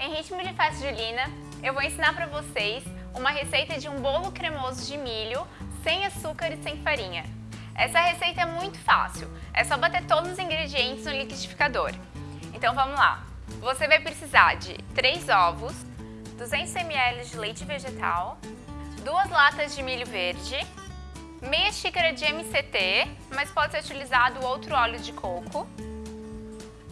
Em ritmo de festa julina, eu vou ensinar para vocês uma receita de um bolo cremoso de milho sem açúcar e sem farinha. Essa receita é muito fácil, é só bater todos os ingredientes no liquidificador. Então vamos lá. Você vai precisar de 3 ovos, 200 ml de leite vegetal, duas latas de milho verde, meia xícara de MCT, mas pode ser utilizado outro óleo de coco.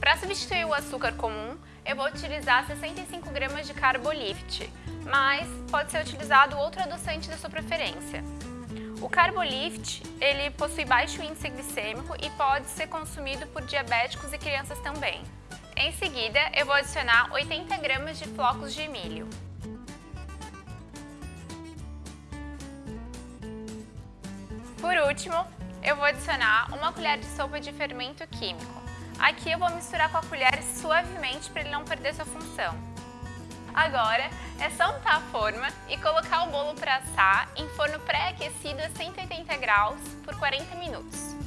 Para substituir o açúcar comum, eu vou utilizar 65 gramas de Carbolift, mas pode ser utilizado outro adoçante da sua preferência. O Carbolift, ele possui baixo índice glicêmico e pode ser consumido por diabéticos e crianças também. Em seguida, eu vou adicionar 80 gramas de flocos de milho. Por último, eu vou adicionar uma colher de sopa de fermento químico. Aqui eu vou misturar com a colher suavemente para ele não perder sua função. Agora é só untar a forma e colocar o bolo para assar em forno pré-aquecido a 180 graus por 40 minutos.